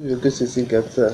有个星星给他